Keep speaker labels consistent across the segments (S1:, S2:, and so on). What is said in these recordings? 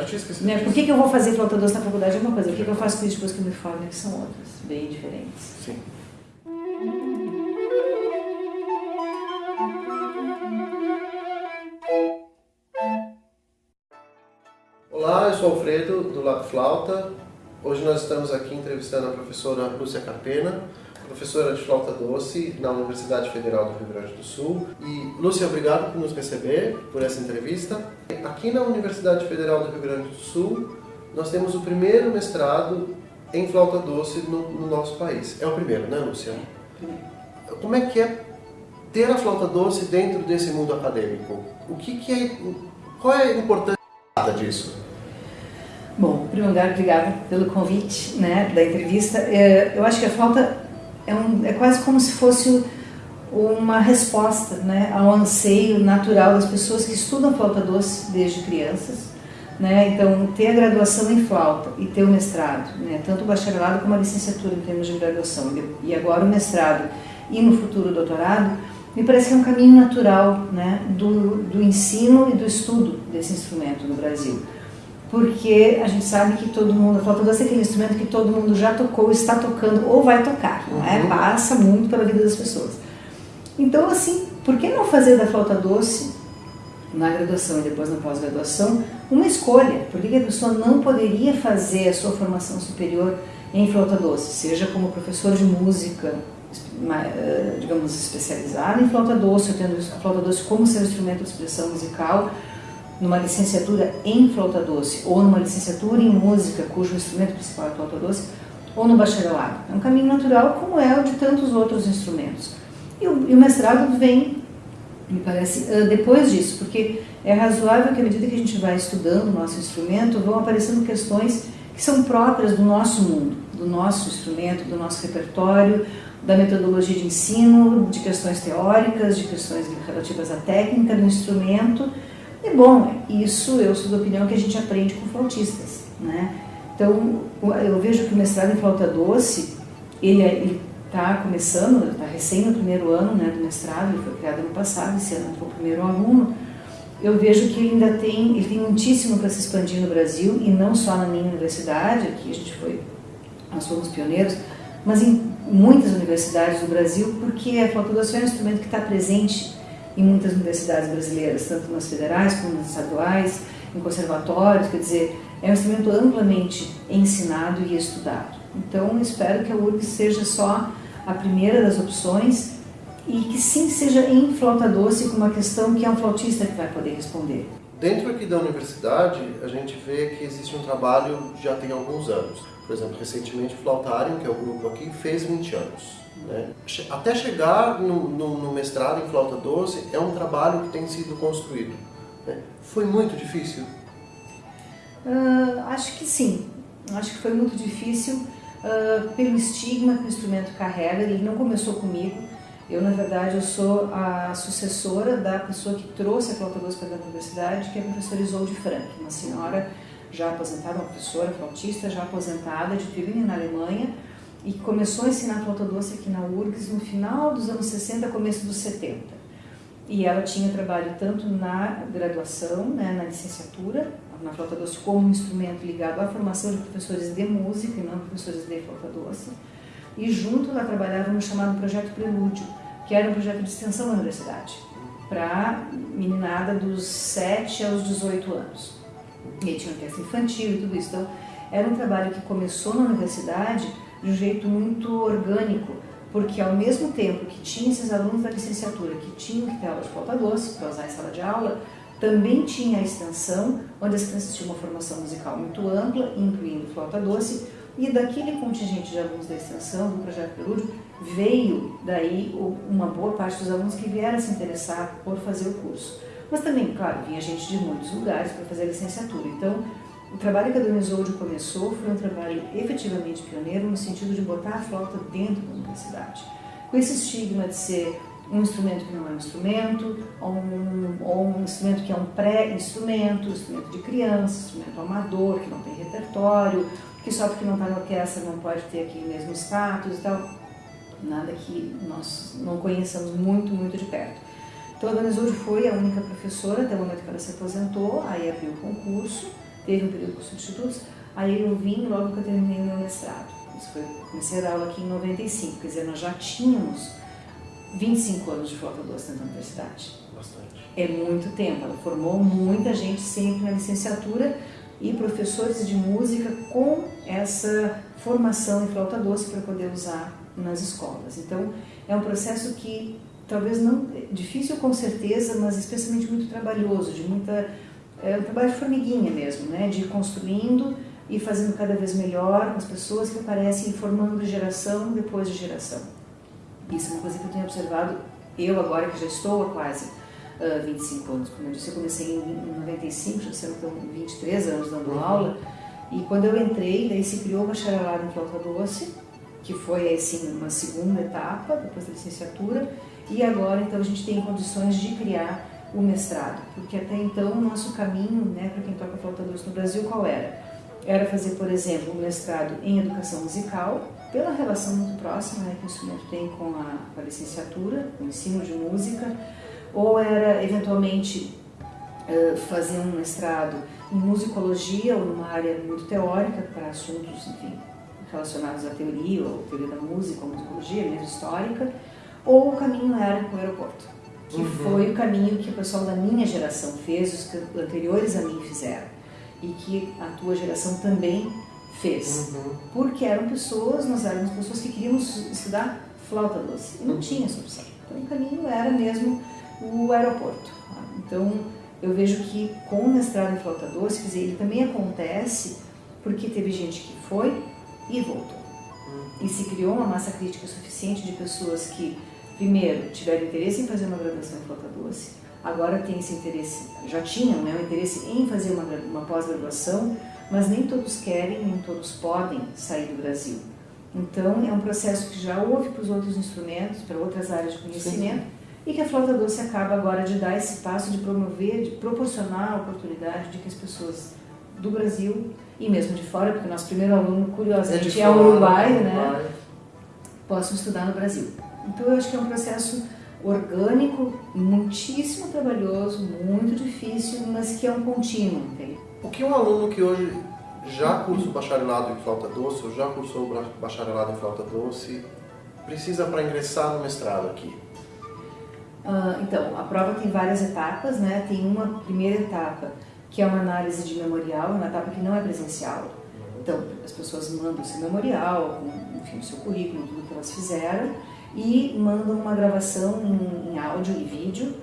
S1: Eu tinha esquecido
S2: Né? Por que, que eu vou fazer flauta doce na faculdade é uma coisa, por que, que eu faço com isso depois que eu me formo que são outras, bem diferentes.
S1: Sim. Olá, eu sou Alfredo, do Lab Flauta. Hoje nós estamos aqui entrevistando a professora Lúcia Carpena, professora de flauta doce na Universidade Federal do Rio Grande do Sul. E, Lúcia, obrigado por nos receber, por essa entrevista. Aqui na Universidade Federal do Rio Grande do Sul, nós temos o primeiro mestrado em flauta doce no, no nosso país. É o primeiro, né, Lúcia? Como é que é ter a flauta doce dentro desse mundo acadêmico? O que, que é, qual é a importância disso?
S2: Bom, em primeiro lugar, obrigada pelo convite né, da entrevista. É, Eu acho que a flauta é, um, é quase como se fosse uma resposta né, ao anseio natural das pessoas que estudam flauta doce desde crianças. Né? Então, ter a graduação em flauta e ter o mestrado, né, tanto o bacharelado como a licenciatura em termos de graduação, e agora o mestrado e no futuro o doutorado, me parece que é um caminho natural né, do, do ensino e do estudo desse instrumento no Brasil porque a gente sabe que todo mundo, a flauta doce é aquele instrumento que todo mundo já tocou, está tocando ou vai tocar, não é?
S1: Uhum.
S2: Passa muito pela vida das pessoas. Então, assim, por que não fazer da flauta doce, na graduação e depois na pós-graduação, uma escolha? Por que a pessoa não poderia fazer a sua formação superior em flauta doce, seja como professor de música, eh, digamos, especializado em flauta doce, ou tendo a flauta doce como seu instrumento de expressão musical, numa licenciatura em flauta doce ou numa licenciatura em música, cujo instrumento principal é a flauta doce, ou no bacharelado. É um caminho natural, como é o de tantos outros instrumentos. E o, e o mestrado vem, me parece, ah, depois disso, porque é razoável que à medida que a gente vai estudando o nosso instrumento, vão aparecendo questões que são próprias do nosso mundo, do nosso instrumento, do nosso repertório, da metodologia de ensino, de questões teóricas, de questões relativas à técnica do instrumento, e bom, isso eu sou da opinião que a gente aprende com flautistas, né? Então, eu vejo que o mestrado em flauta doce, ele está começando, está recém no primeiro ano né, do mestrado, ele foi criado ano passado, esse ano foi o primeiro aluno, eu vejo que ele ainda tem, ele tem muitíssimo para se expandir no Brasil, e não só na minha universidade, aqui a gente foi, nós fomos pioneiros, mas em muitas universidades do Brasil, porque a flauta doce é um instrumento que está presente em muitas universidades brasileiras, tanto nas federais como nas estaduais, em conservatórios, quer dizer, é um instrumento amplamente ensinado e estudado. Então, espero que a URGS seja só a primeira das opções e que sim seja em flauta doce com uma questão que é um flautista que vai poder responder.
S1: Dentro aqui da universidade, a gente vê que existe um trabalho já tem alguns anos. Por exemplo, recentemente o Flautarium, que é o grupo aqui, fez 20 anos. Né? Até chegar no, no- no mestrado em flauta doce, é um trabalho que tem sido construído. né? Foi muito difícil?
S2: Ah, acho que sim. Acho que foi muito difícil ah, pelo estigma que o instrumento carrega. Ele não começou comigo. Eu, na verdade, eu sou a sucessora da pessoa que trouxe a flauta doce para da universidade, que é a professora Isolde Frank, uma senhora já aposentada, uma professora flautista já aposentada de Tübingen, na Alemanha, e começou a ensinar flauta doce aqui na URGS no final dos anos 60, começo dos 70. E ela tinha trabalho tanto na graduação, né, na licenciatura, na flauta doce, como um instrumento ligado à formação de professores de música e não professores de flauta doce. E junto ela trabalhava no chamado Projeto Prelúdio, que era um projeto de extensão da universidade, para meninada dos 7 aos 18 anos. E aí tinha orquestra infantil e tudo isso. Então, era um trabalho que começou na universidade de um jeito muito orgânico, porque ao mesmo tempo que tinha esses alunos da licenciatura que tinham que ter aula de flauta doce para usar em sala de aula, também tinha a extensão, onde as crianças tinham uma formação musical muito ampla, incluindo flauta doce, e daquele contingente de alunos da extensão, do Projeto Prelúdio, veio daí uma boa parte dos alunos que vieram se interessar por fazer o curso. Mas também, claro, vinha gente de muitos lugares para fazer a licenciatura. Então, o trabalho que a Dona Isolde começou foi um trabalho efetivamente pioneiro no sentido de botar a flauta dentro da universidade. Com esse estigma de ser um instrumento que não é um instrumento, ou um, ou um instrumento que é um pré-instrumento, instrumento de criança, instrumento amador, que não tem repertório, que só porque não está na orquestra não pode ter aquele mesmo status e tal. Nada que nós não conheçamos muito, muito de perto. Então a Dona Isolde foi a única professora até o momento que ela se aposentou, aí abriu o concurso, teve um período com substitutos, aí eu vim logo que eu terminei meu mestrado. Isso foi, comecei a dar aula aqui em 95, quer dizer, nós já tínhamos 25 anos de flauta doce da universidade.
S1: Bastante.
S2: É muito tempo, ela formou muita gente sempre na licenciatura e professores de música com essa formação em flauta doce para poder usar nas escolas. Então, é um processo que talvez não difícil com certeza, mas especialmente muito trabalhoso, de muita é um trabalho de formiguinha mesmo, né, de ir construindo e fazendo cada vez melhor com as pessoas que aparecem, formando geração depois de geração. Isso é uma coisa que eu tenho observado, eu agora que já estou há quase uh, 25 anos, como eu disse, eu comecei em 95, já são 23 anos dando uhum. aula, e quando eu entrei, daí se criou o bacharelado em flauta doce, que foi assim uma segunda etapa, depois da licenciatura, e agora então a gente tem condições de criar o mestrado, porque até então o nosso caminho, né, para quem toca flauta doce no Brasil, qual era? Era fazer, por exemplo, um mestrado em educação musical, pela relação muito próxima né, que o instrumento tem com a, com a licenciatura, o ensino de música, ou era eventualmente uh, fazer um mestrado em musicologia ou numa área muito teórica para assuntos, enfim, relacionados à teoria ou teoria da música ou musicologia, mesmo histórica, ou o caminho era para o aeroporto, que uhum. foi o caminho que o pessoal da minha geração fez, os anteriores a mim fizeram, e que a tua geração também fez. Uhum. Porque eram pessoas, nós éramos pessoas que queríamos estudar flauta doce, e não uhum. tinha essa opção. Então o caminho era mesmo o aeroporto. Tá? Então eu vejo que com o mestrado em flauta doce, dizer, ele também acontece porque teve gente que foi e voltou. Uhum. E se criou uma massa crítica suficiente de pessoas que, primeiro, tiveram interesse em fazer uma graduação em flauta doce, agora tem esse interesse, já tinham né, o interesse em fazer uma, uma pós-graduação, mas nem todos querem, nem todos podem sair do Brasil. Então, é um processo que já houve para os outros instrumentos, para outras áreas de conhecimento, Sim. e que a flauta doce acaba agora de dar esse passo de promover, de proporcionar a oportunidade de que as pessoas do Brasil e mesmo de fora, porque o nosso primeiro aluno, curiosamente, é, é uruguaio, né? Possam estudar no Brasil. Então, eu acho que é um processo orgânico, muitíssimo trabalhoso, muito difícil, mas que é um contínuo. Entende?
S1: O que um aluno que hoje já cursa o bacharelado em flauta doce, ou já cursou o bacharelado em flauta doce, precisa para ingressar no mestrado aqui?
S2: Uh, então, a prova tem várias etapas, né? Tem uma primeira etapa que é uma análise de memorial, uma etapa que não é presencial. Então, as pessoas mandam seu memorial, enfim, o seu currículo, tudo que elas fizeram, e mandam uma gravação em, em áudio e vídeo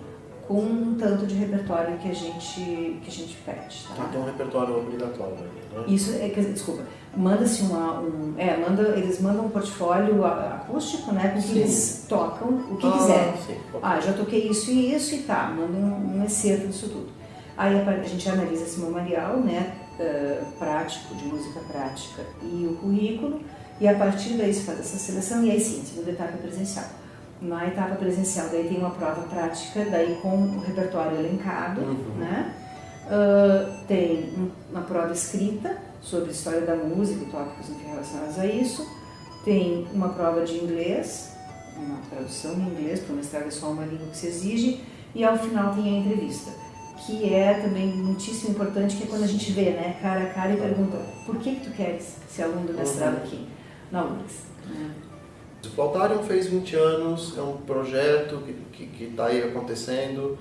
S2: com um tanto de repertório que a gente, que a gente pede. Tá?
S1: Então, um repertório obrigatório.
S2: Né? Isso, é, desculpa, manda-se uma, um, é, manda, eles mandam um portfólio acústico, né, com que sim. eles tocam o que ah, quiserem. Sim. Ah, já toquei isso e isso e tá, mandam um, um excerto disso tudo. Aí a gente analisa esse memorial, né, uh, prático, de música prática e o currículo, e a partir daí se faz essa seleção e aí sim, segunda etapa é presencial. Na etapa presencial daí tem uma prova prática, daí com o repertório elencado, uhum. né, uh, tem uma prova escrita sobre história da música e tópicos relacionados a isso, tem uma prova de inglês, uma tradução em inglês, para o mestrado é só uma língua que se exige, e ao final tem a entrevista que é também muitíssimo importante, que é quando a gente vê, né, cara a cara e pergunta, por que que tu queres ser aluno do mestrado uhum. aqui na URGS? Né?
S1: O Flautarium fez 20 anos, é um projeto que está aí acontecendo,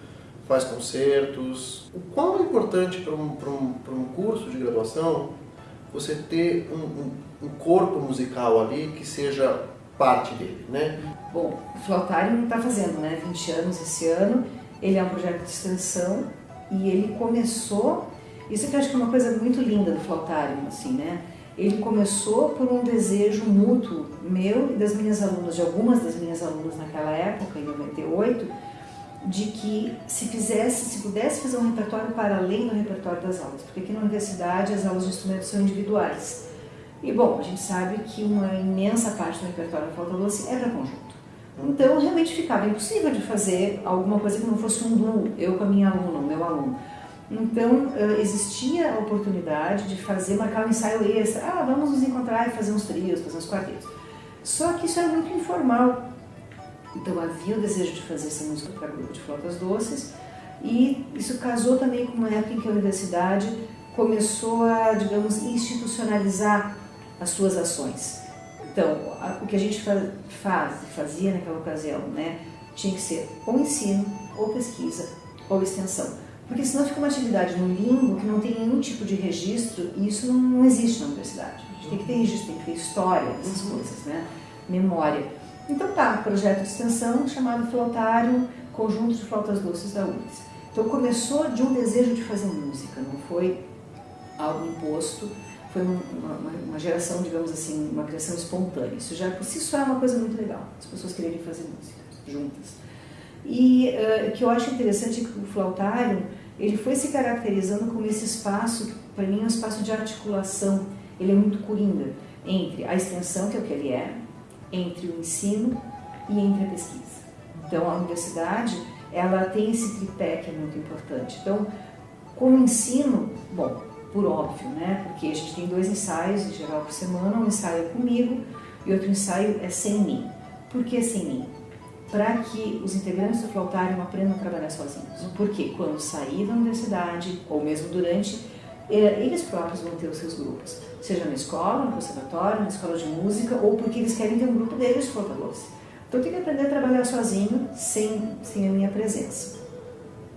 S1: faz concertos. O quão é importante para um, um, um curso de graduação você ter um, um, corpo musical ali que seja parte dele, né?
S2: Bom, o Flautarium está fazendo, né, 20 anos esse ano, ele é um projeto de extensão e ele começou, isso que eu acho que é uma coisa muito linda do Flautarium, assim, né? Ele começou por um desejo mútuo meu e das minhas alunas, de algumas das minhas alunas naquela época, em 98, de que se fizesse, se pudesse fazer um repertório para além do repertório das aulas, porque aqui na universidade as aulas de instrumentos são individuais. E bom, a gente sabe que uma imensa parte do repertório da flauta doce é para conjunto. Então, realmente ficava impossível de fazer alguma coisa que não fosse um duo, eu com a minha aluna, o meu aluno. Então, existia a oportunidade de fazer, marcar um ensaio extra. Ah, vamos nos encontrar e fazer uns trios, fazer uns quartetos. Só que isso era muito informal. Então, havia o desejo de fazer essa música para grupo de flautas doces. E isso casou também com uma época em que a universidade começou a, digamos, institucionalizar as suas ações. Então, o que a gente faz, fazia naquela ocasião, né, tinha que ser ou ensino, ou pesquisa, ou extensão. Porque senão fica uma atividade no limbo que não tem nenhum tipo de registro e isso não, existe na universidade. A gente tem que ter registro, tem que ter história dessas uhum. coisas, né? memória. Então tá, projeto de extensão chamado Flautário Conjunto de Flautas Doces da URGS. Então começou de um desejo de fazer música, não foi algo imposto, foi uma, uma, uma, geração, digamos assim, uma criação espontânea. Isso já por si só é uma coisa muito legal, as pessoas quererem fazer música juntas. E uh, que eu acho interessante é que o flautário, ele foi se caracterizando como esse espaço, para mim é um espaço de articulação, ele é muito coringa, entre a extensão, que é o que ele é, entre o ensino e entre a pesquisa. Então a universidade, ela tem esse tripé que é muito importante. Então, como ensino, bom, por óbvio, né? Porque a gente tem dois ensaios em geral por semana, um ensaio é comigo e outro ensaio é sem mim. Por que sem mim? Para que os integrantes do flautário aprendam a trabalhar sozinhos. Porque quando sair da universidade, ou mesmo durante, é, eles próprios vão ter os seus grupos. Seja na escola, no conservatório, na escola de música, ou porque eles querem ter um grupo deles de flauta doce. Então tenho que aprender a trabalhar sozinho, sem, sem a minha presença.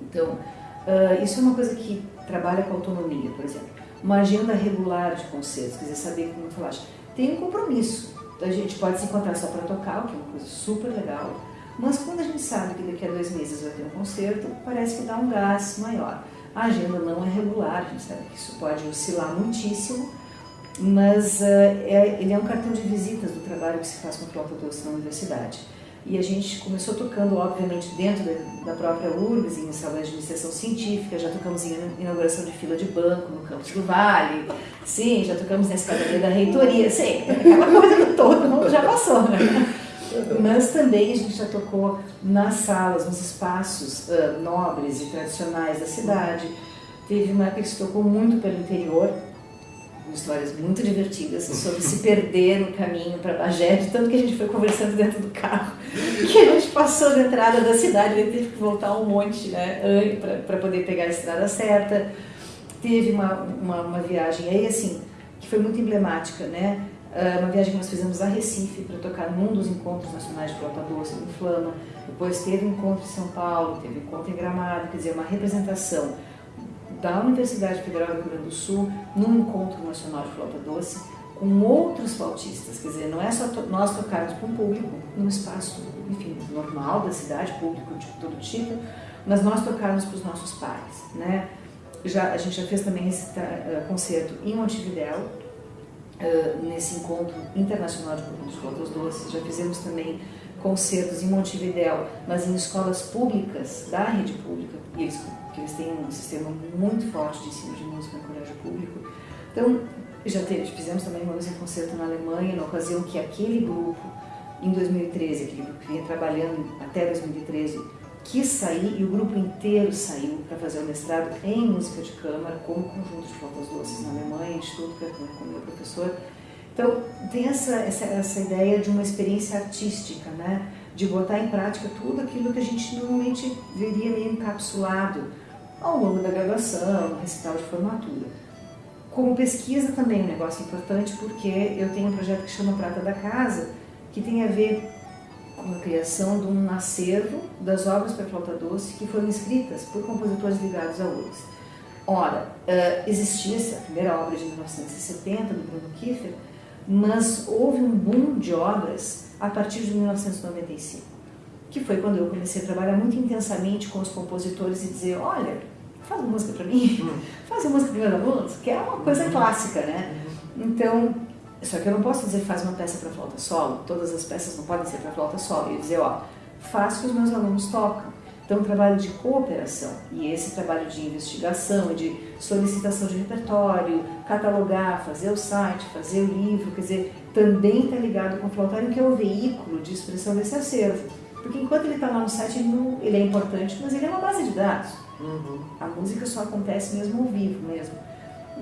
S2: Então, uh, isso é uma coisa que trabalha com autonomia, por exemplo. Uma agenda regular de concertos, quer dizer, saber como falar. Tem um compromisso. Então a gente pode se encontrar só para tocar, o que é uma coisa super legal, mas quando a gente sabe que daqui a dois meses vai ter um concerto, parece que dá um gás maior. A agenda não é regular, a gente sabe que isso pode oscilar muitíssimo, mas uh, é, ele é um cartão de visitas do trabalho que se faz com flauta doce na universidade. E a gente começou tocando, obviamente, dentro da própria URGS, em salões de iniciação científica, já tocamos em inauguração de fila de banco no campus do Vale, sim, já tocamos na escadaria da reitoria, sim, aquela coisa que todo mundo já passou, né? Mas também a gente já tocou nas salas, nos espaços uh, nobres e tradicionais da cidade. Teve uma época que se tocou muito pelo interior, histórias muito divertidas sobre se perder no caminho para Bagé, de tanto que a gente foi conversando dentro do carro, que a gente passou da entrada da cidade, ele teve que voltar um monte né, para poder pegar a estrada certa. Teve uma, uma, uma, viagem aí, assim, que foi muito emblemática, né? Ah, uma viagem que nós fizemos a Recife para tocar num dos encontros nacionais de flauta doce, no Flama. Depois teve um encontro em São Paulo, teve um encontro em Gramado, quer dizer, uma representação da Universidade Federal do Rio Grande do Sul num encontro nacional de flauta doce com outros flautistas, quer dizer, não é só to nós tocarmos para um público, num espaço, enfim, normal da cidade, público de todo tipo, mas nós tocarmos para os nossos pares, né? Já, a gente já fez também esse uh, concerto em Montevidéu, nesse encontro internacional de, de flautas doces, já fizemos também concertos em Montevidéu, mas em escolas públicas da rede pública, e eles que eles têm um sistema muito forte de ensino de música no colégio público. Então, já teve, fizemos também uma vez um concerto na Alemanha, na ocasião que aquele grupo, em 2013, aquele grupo que vinha trabalhando até 2013, quis sair e o grupo inteiro saiu para fazer o mestrado em música de câmara, como conjunto de flautas doces na Alemanha, né, como meu professor. Então, tem essa, essa, essa ideia de uma experiência artística, né? de botar em prática tudo aquilo que a gente normalmente veria meio encapsulado ao longo da graduação, recital de formatura. Como pesquisa também é um negócio importante porque eu tenho um projeto que chama Prata da Casa, que tem a ver com a criação de um acervo das obras para flauta doce que foram escritas por compositores ligados a URGS. Ora, uh, existia essa primeira obra de 1970 do Bruno Kiefer, mas houve um boom de obras a partir de 1995, que foi quando eu comecei a trabalhar muito intensamente com os compositores e dizer, olha, faz uma música para mim, hum. faz uma música para meus alunos, que é uma coisa uhum. clássica, né? Uhum. Então, só que eu não posso dizer faz uma peça para flauta solo, todas as peças não podem ser para flauta solo, e dizer, ó, faz que os meus alunos tocam. Então, um trabalho de cooperação e esse trabalho de investigação, de solicitação de repertório, catalogar, fazer o site, fazer o livro, quer dizer, também está ligado com o flautário, que é o veículo de expressão desse acervo. Porque enquanto ele está lá no site, ele, não, ele, é importante, mas ele é uma base de dados. Uhum. A música só acontece mesmo ao vivo mesmo.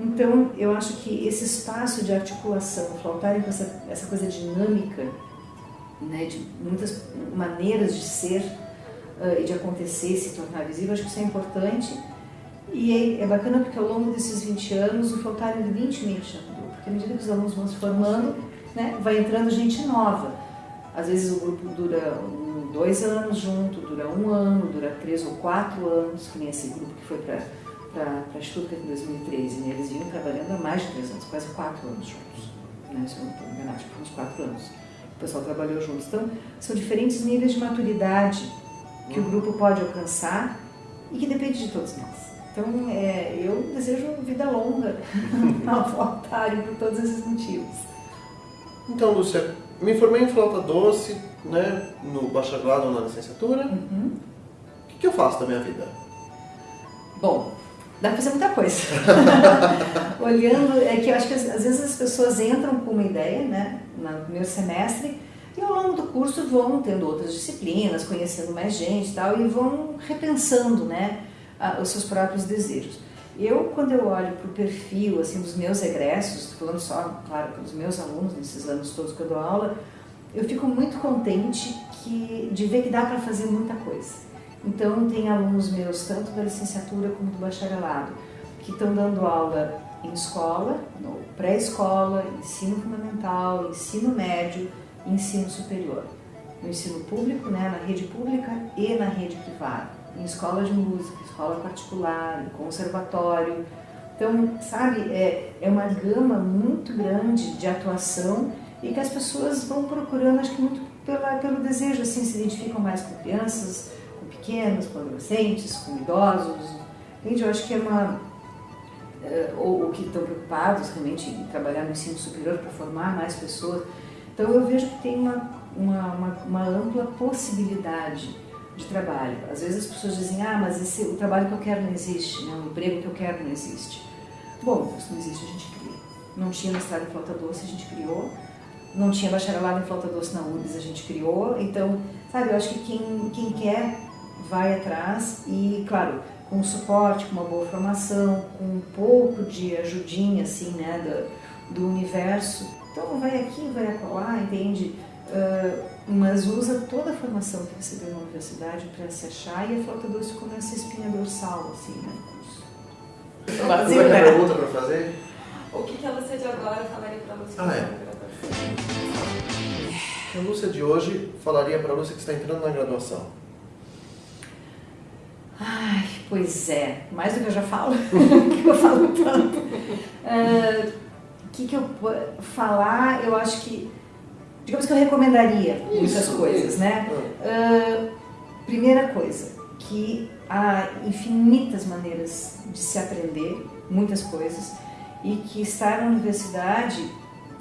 S2: Então, eu acho que esse espaço de articulação, o flautário com essa, essa coisa dinâmica, né, de muitas maneiras de ser uh, e de acontecer, se tornar visível, acho que isso é importante. E é, é bacana porque ao longo desses 20 anos, o 20 membros do grupo, porque à medida que os alunos vão se formando, né, vai entrando gente nova. Às vezes o grupo dura um, dois anos junto, dura um ano, dura três ou quatro anos, que nem esse grupo que foi para para Stuttgart em 2013. Né? Eles vinham trabalhando há mais de três anos, quase quatro anos juntos. Né? Se eu não estou enganado, acho que foi uns quatro anos. O pessoal trabalhou juntos. Então, são diferentes níveis de maturidade que o grupo pode alcançar e que depende de todos nós. Então, é, eu desejo vida longa ao Flautário por todos esses motivos.
S1: Então, Lúcia, me formei em flauta doce, né, no bacharelado na licenciatura.
S2: Uhum.
S1: O que, que eu faço da minha vida?
S2: Bom, dá para fazer muita coisa. Olhando, é que eu acho que às vezes as pessoas entram com uma ideia, né, no primeiro semestre, e ao longo do curso vão tendo outras disciplinas, conhecendo mais gente e tal, e vão repensando, né, os seus próprios desejos. Eu, quando eu olho para o perfil assim, dos meus egressos, falando só, claro, pelos meus alunos, nesses anos todos que eu dou aula, eu fico muito contente que, de ver que dá para fazer muita coisa. Então, tem alunos meus, tanto da licenciatura como do bacharelado, que estão dando aula em escola, pré-escola, ensino fundamental, ensino médio ensino superior. No ensino público, né, na rede pública e na rede privada em escola de música, escola particular, em conservatório. Então, sabe, é, é uma gama muito grande de atuação e que as pessoas vão procurando, acho que muito pela, pelo desejo, assim, se identificam mais com crianças, pequenos, com adolescentes, com idosos. Entende? Eu acho que é uma... É, ou, ou que estão preocupados realmente em trabalhar no ensino superior para formar mais pessoas. Então, eu vejo que tem uma, uma, uma, uma ampla possibilidade de trabalho. Às vezes as pessoas dizem, ah, mas esse, o trabalho que eu quero não existe, né? o emprego que eu quero não existe. Bom, isso não existe, a gente cria. Não tinha mestrado em flauta doce, a gente criou. Não tinha bacharelado em flauta doce na URGS, a gente criou. Então, sabe, eu acho que quem, quem quer vai atrás e, claro, com suporte, com uma boa formação, com um pouco de ajudinha, assim, né, do, do universo. Então, vai aqui, vai acolá, entende? Uh, mas usa toda a formação que recebeu na universidade para se achar e a flauta doce como essa espinha dorsal, assim, né, no curso.
S1: Vazio, Você né? pergunta para fazer?
S3: O que, que a Lúcia de agora falaria para você? Ah, é.
S1: A Lúcia de hoje falaria para a Lúcia que está entrando na graduação?
S2: Pois é. Mais do que eu já falo, que eu falo tanto. O uh, que, que eu falar? Eu acho que digamos que eu recomendaria isso, muitas coisas, isso. né? Uh, primeira coisa, que há infinitas maneiras de se aprender, muitas coisas, e que estar na universidade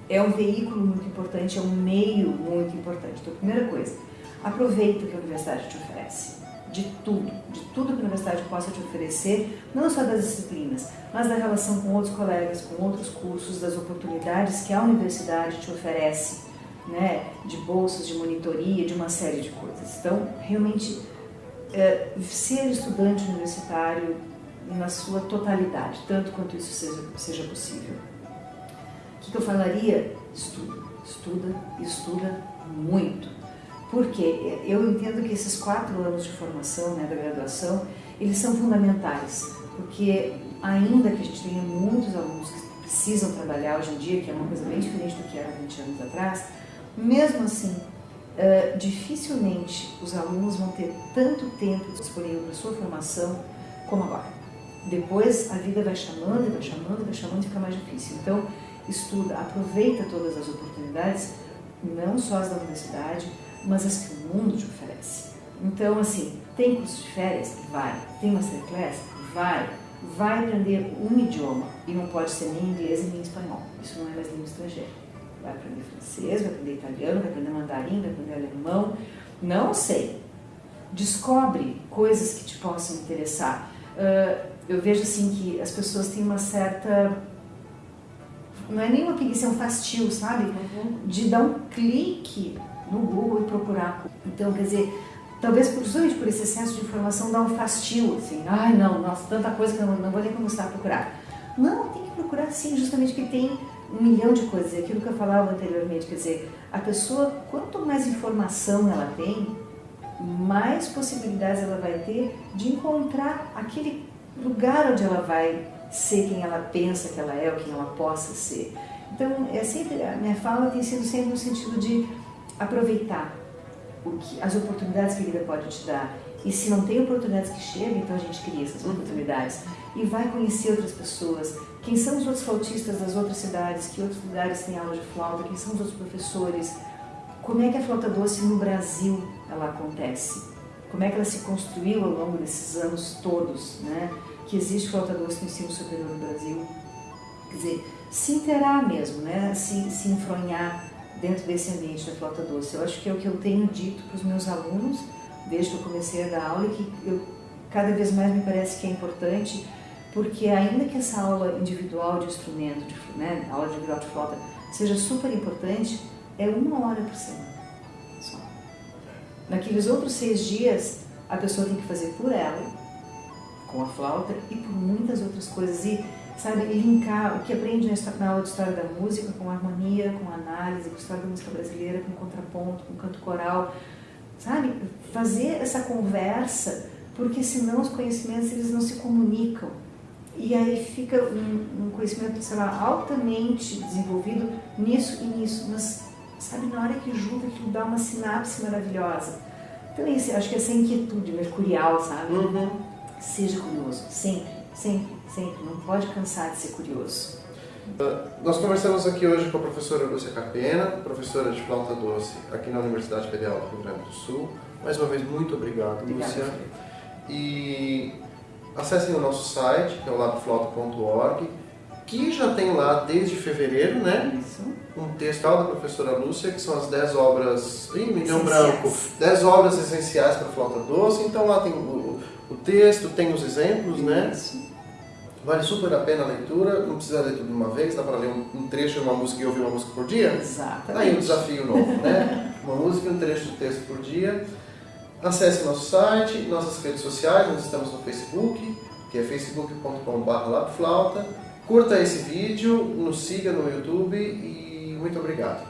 S2: é um veículo muito importante, é um meio muito importante. Então, primeira coisa, aproveita o que a universidade te oferece. De tudo, de tudo que a universidade possa te oferecer, não só das disciplinas, mas da relação com outros colegas, com outros cursos, das oportunidades que a universidade te oferece né, de bolsas, de monitoria, de uma série de coisas. Então, realmente, é, ser estudante universitário na sua totalidade, tanto quanto isso seja, seja possível. O que, que eu falaria? Estuda, estuda, estuda muito. Porque eu entendo que esses quatro anos de formação, né, da graduação, eles são fundamentais, porque ainda que a gente tenha muitos alunos que precisam trabalhar hoje em dia, que é uma coisa bem diferente do que era 20 anos atrás, mesmo assim, uh, dificilmente os alunos vão ter tanto tempo disponível para sua formação como agora. Depois a vida vai chamando, e vai chamando, vai chamando e fica mais difícil. Então, estuda, aproveita todas as oportunidades, não só as da universidade, mas as que o mundo te oferece. Então, assim, tem curso de férias? Vai. Tem masterclass? Vai. Vai aprender um idioma e não pode ser nem inglês nem espanhol. Isso não é mais língua estrangeira vai aprender francês, vai aprender italiano, vai aprender mandarim, vai aprender alemão, não sei. Descobre coisas que te possam interessar. Uh, eu vejo assim que as pessoas têm uma certa não é nem uma preguiça, é um fastio, sabe? Uhum. De dar um clique no Google e procurar. Então, quer dizer, talvez justamente por esse excesso de informação dá um fastio, assim, ai não, nossa, tanta coisa que eu não, não vou nem começar a procurar. Não, tem que procurar sim, justamente porque tem um milhão de coisas, aquilo que eu falava anteriormente, quer dizer, a pessoa, quanto mais informação ela tem, mais possibilidades ela vai ter de encontrar aquele lugar onde ela vai ser quem ela pensa que ela é ou quem ela possa ser. Então, é sempre, a minha fala tem sido sempre no sentido de aproveitar que, as oportunidades que a vida pode te dar. E se não tem oportunidades que chegam, então a gente cria essas oportunidades. E vai conhecer outras pessoas. Quem são os outros flautistas das outras cidades? Que outros lugares têm aula de flauta? Quem são os outros professores? Como é que a flauta doce no Brasil ela acontece? Como é que ela se construiu ao longo desses anos todos, né? Que existe flauta doce no ensino superior no Brasil. Quer dizer, se interar mesmo, né? Se, se enfronhar dentro desse ambiente da flauta doce. Eu acho que é o que eu tenho dito para os meus alunos desde que eu comecei a dar aula e que eu, cada vez mais me parece que é importante, porque ainda que essa aula individual de instrumento, de, né, aula individual de flauta, seja super importante, é uma hora por semana só. Naqueles outros seis dias, a pessoa tem que fazer por ela, com a flauta, e por muitas outras coisas. E sabe, linkar o que aprende na aula de História da Música com harmonia, com análise, com História da Música Brasileira, com contraponto, com canto coral, sabe? Fazer essa conversa, porque senão os conhecimentos eles não se comunicam. E aí fica um, um conhecimento, sei lá, altamente desenvolvido nisso e nisso, mas sabe, na hora que junta aquilo dá uma sinapse maravilhosa. Então isso, acho que essa inquietude mercurial, sabe?
S1: Uhum.
S2: Seja curioso, sempre, sempre sempre, não pode cansar de ser curioso.
S1: Uh, nós conversamos aqui hoje com a professora Lúcia Carpena, professora de flauta doce aqui na Universidade Federal do Rio Grande do Sul. Mais uma vez, muito obrigado,
S2: Obrigada,
S1: Lúcia. E acessem o nosso site, que é o labflauta.org, que já tem lá desde fevereiro, né?
S2: Isso.
S1: Um texto da professora Lúcia, que são as 10 obras, ih, deu branco, 10 obras essenciais para flauta doce. Então lá tem o, o texto, tem os exemplos, né? Vale super a pena a leitura, não precisa ler tudo de uma vez, dá para ler um, um, trecho de uma música e ouvir uma música por dia?
S2: Exatamente.
S1: Aí um desafio novo, né? uma música e um trecho do texto por dia. Acesse nosso site, nossas redes sociais, nós estamos no Facebook, que é facebook.com.br Curta esse vídeo, nos siga no YouTube e muito obrigado.